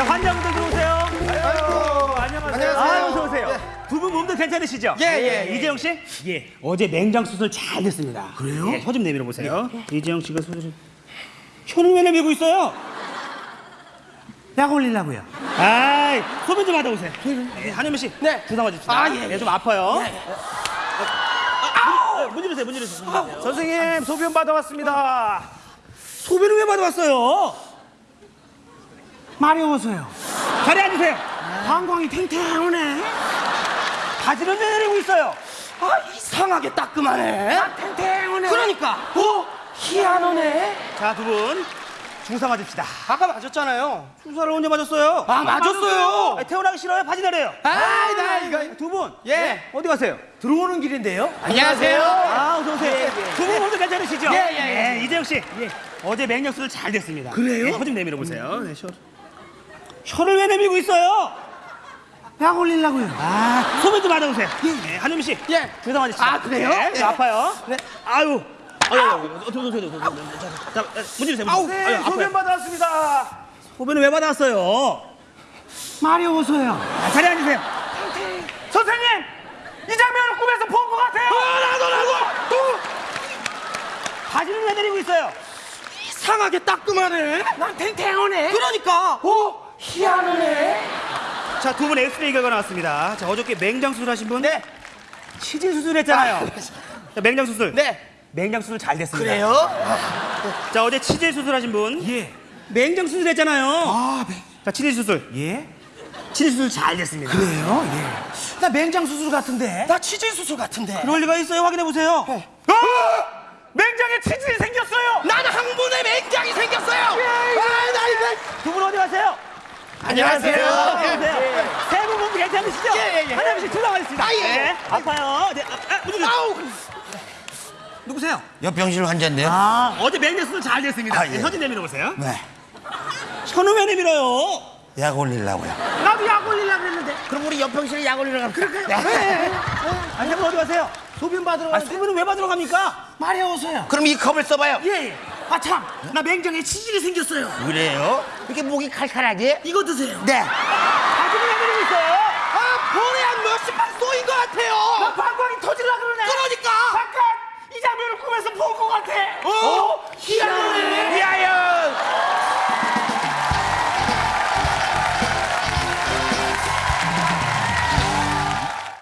자, 환자분들 들어오세요. 아이고, 안녕하세요. 아유, 어서 오세요. 두분 몸도 괜찮으시죠? 예, 예, 예. 이재영 씨? 예. 어제 맹장 수술 잘 됐습니다. 그래요? 예, 혀좀 내밀어 보세요. 이재영 씨가 수술 혀는 왜 내밀고 있어요? 약 올리려고요. 아이, 소변 좀 하다 오세요. 예, 한현미 씨. 네. 주사 맞읍시다. 아, 예, 예. 좀 아파요. 아, 문 열으세요, 문 열으세요. 문 열으세요. 선생님 소변 받아왔습니다. 소변을 왜 받아왔어요? 마려워서요. 자리 앉으세요. 방광이 탱탱하네. 바지를 왜 내리고 있어요? 아 이상하게 따끔하네. 탱탱하네. 그러니까 어 희한하네. 자, 두분 주사 맞읍시다. 아까 맞았잖아요. 주사를 언제 맞았어요? 아 맞았어요. 아, 태어나기 싫어요? 바지 내려요. 아이 나 이거 두 분. 예. 어디 가세요? 들어오는 길인데요. 안녕하세요. 아, 어서 오세요. 두분 모두 괜찮으시죠? 예, 예, 예. 이재영 씨. 어제 맹력수술 잘 됐습니다. 그래요? 혀좀 내밀어 보세요. 네, 혀. 혀를 왜 내밀고 있어요? 약 올리려고요. 아, 소변 좀 받아오세요. 네, 한유미 씨. 예. 주사 맞으시다. 아, 그래요? 네, 예. 아파요. 네. 아유. 아유, 아유, 아유, 저, 저, 저, 저, 저, 저, 저, 자, 자, 문 주세요. 아우, 문. 네, 아유. 소변 받아왔습니다. 소변을 왜 받아왔어요? 마려워서요. 아, 자리 앉으세요. 선생님 이 장면을 꿈에서 본 것 같아요. 나도 나도 바지를 왜 내리고 있어요? 이상하게 따끔하네. 난 탱탱하네. 그러니까 어 희한하네. 자, 두 분 엑스레이 결과 나왔습니다. 자, 어저께 맹장 수술하신 분? 네. 치질 수술했잖아요. 자, 맹장 수술. 네. 맹장 수술 잘 됐습니다. 그래요? 자, 어제 치질 수술하신 분? 예. 맹장 수술했잖아요. 아 네. 자, 치질 수술. 예. 치질 수술 잘 됐습니다. 그래요? 예. 나 맹장 수술 같은데. 나 치질 수술 같은데. 그럴 리가 있어요. 확인해 보세요. 아! 맹장에 치질이 생겼어요. 나는 항문에 맹장이 생겼어요. 아나 이거. 두분 어디 가세요? 안녕하세요. 안녕하세요. 세분 몸 괜찮으시죠? 예, 예, 예. 씨 출동하겠습니다. 아, 예. 네. 아파요. 네. 아, 아, 누구, 아우. 누구세요? 옆병실 환자인데요. 아, 어제 맹장 수술 잘 됐습니다. 아, 예. 네, 혀좀 내밀어 보세요. 네. 혀는 왜 내밀어요? 약 올리려고요. 나도 약 올리려고 했는데. 그럼 우리 옆병실에 약 올리러 갈까? 네. 아니, 한분 어디 가세요? 소변 받으러 아, 가는데 소변은 왜 받으러 갑니까? 마려워서요. 그럼 이 컵을 써봐요. 예. 아 참! 나 맹장에 치질이 생겼어요. 그래요? 이렇게 목이 칼칼하게? 이거 드세요. 네. 가슴이 왜 그러고 있어요? 아, 볼에 한 몇십 발 쏘인 것 같아요. 나 방광이 터질라 그러네. 그러니까!